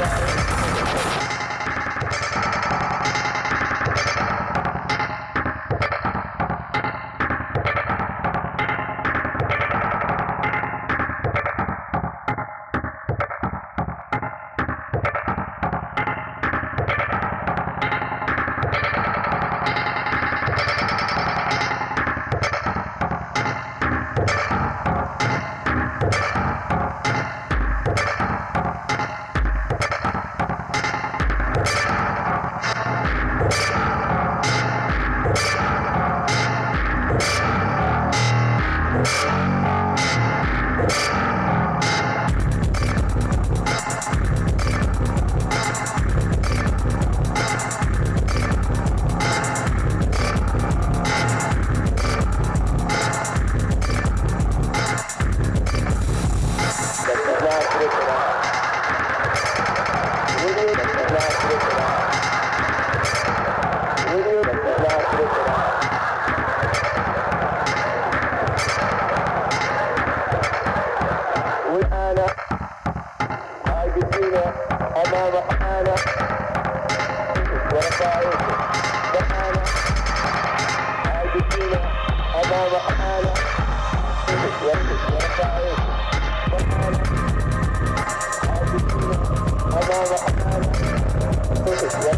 Obrigado. Thank you.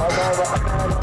أضاء أعماله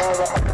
Thank you.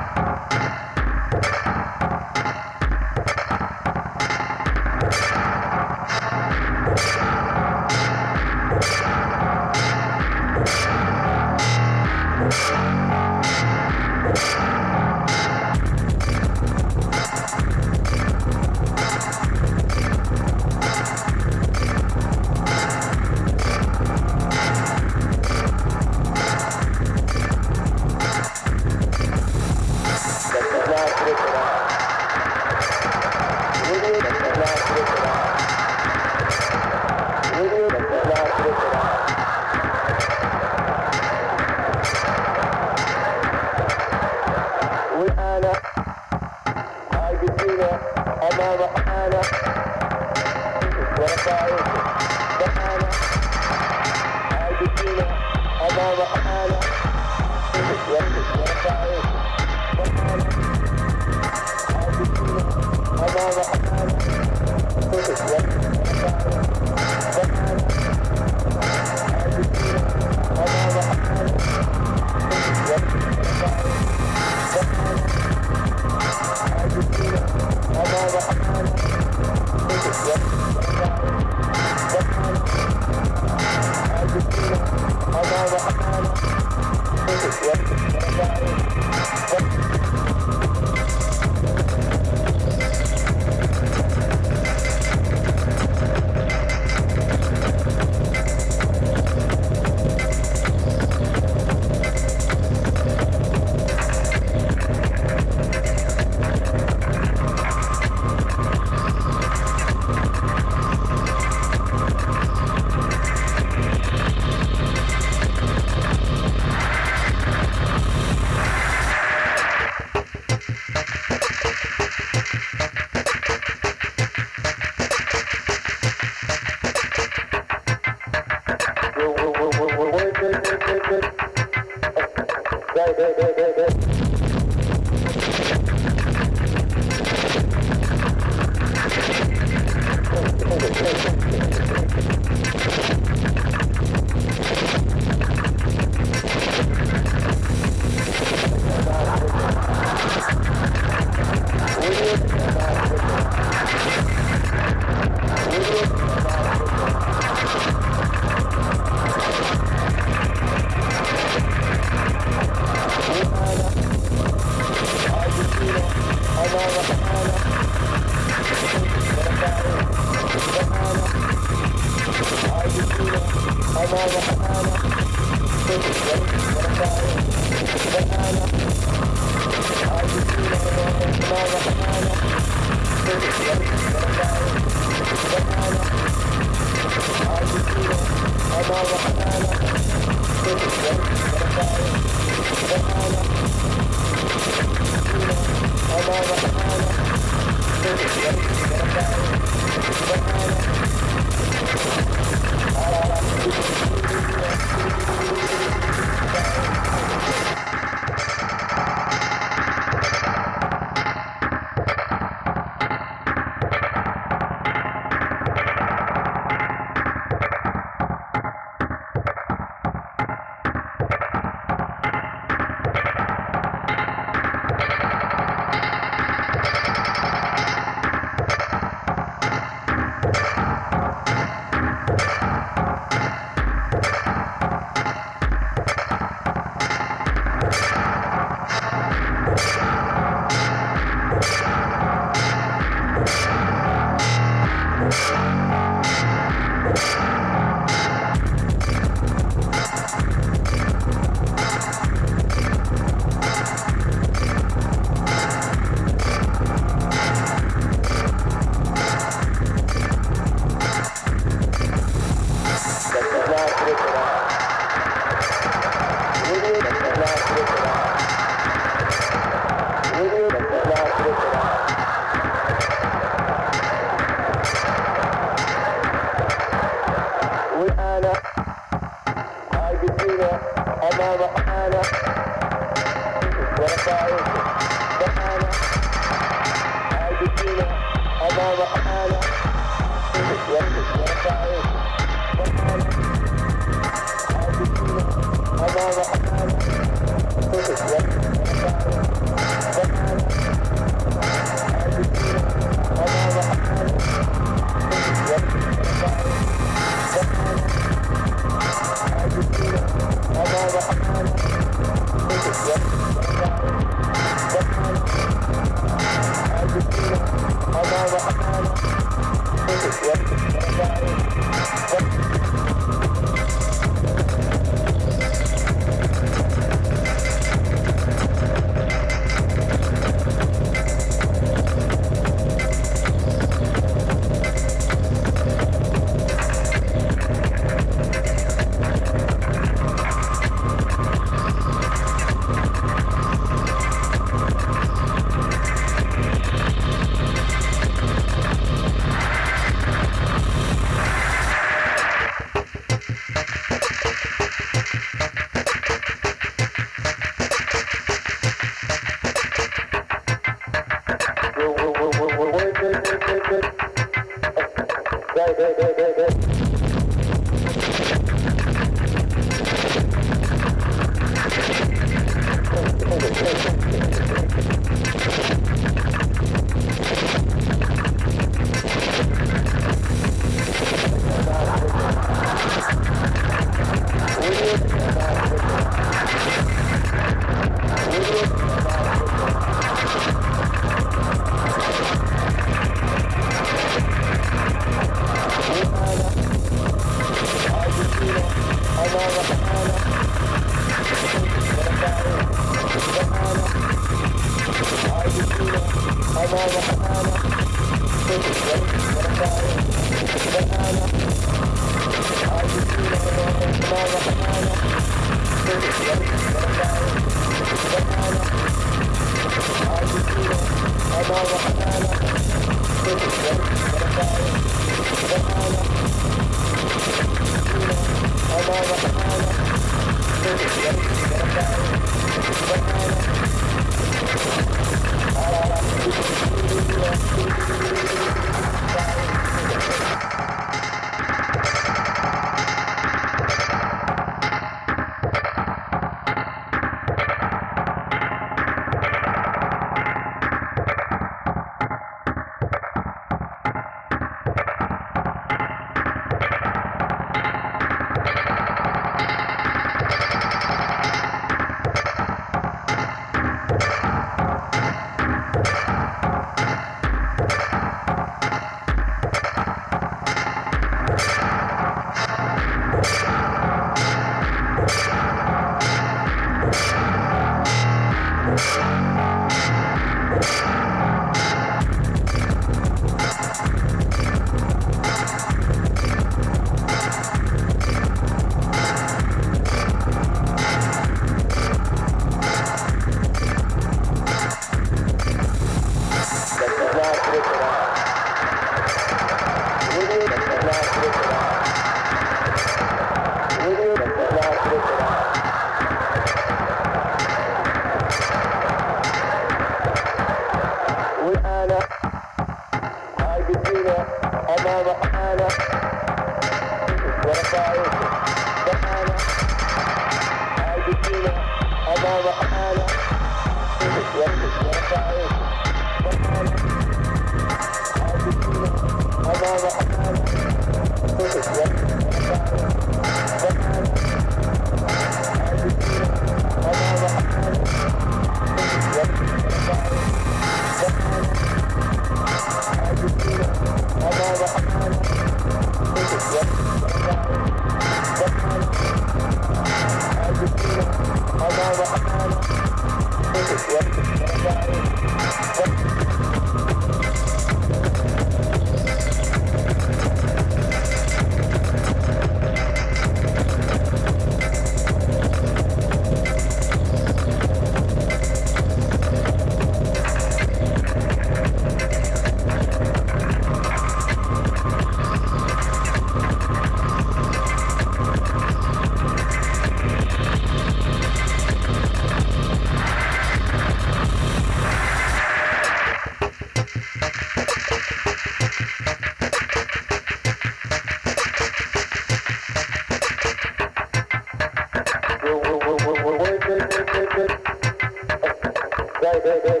hey, hey, hey.